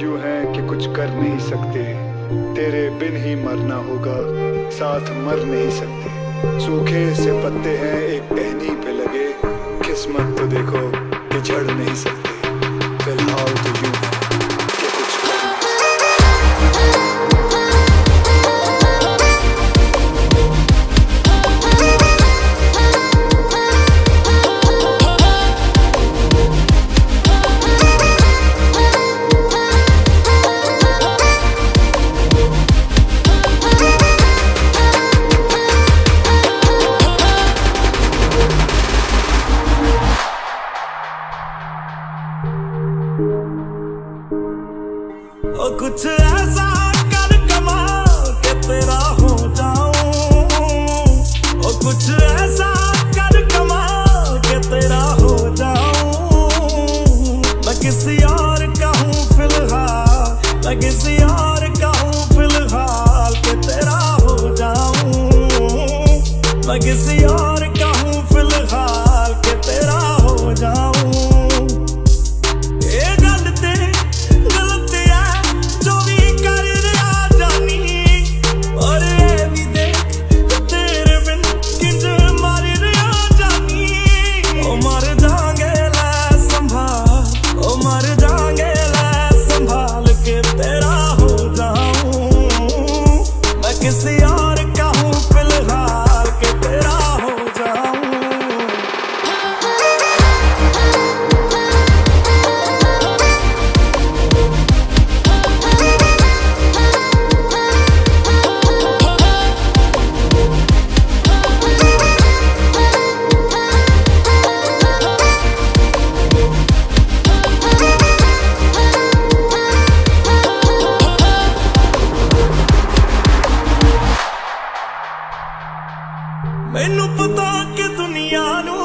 यूँ है कि कुछ कर नहीं सकते। तेरे बिन ही मरना होगा, साथ मर नहीं सकते। सूखे से पत्ते हैं, एक टहनी पे लगे। किस्मत तो देखो कि झड़ नहीं सकते। तेरा हो जाऊँ। और कुछ ऐसा कर कमा के तेरा हो जाऊँ। मैं किसी और का हूँ फ़िलहाल। मैं किसी और का हूँ फ़िलहाल के तेरा हो जाऊँ। मैं किसी और ਮੈਨੂੰ ਪਤਾ ਕਿ ਦੁਨੀਆ ਨੂੰ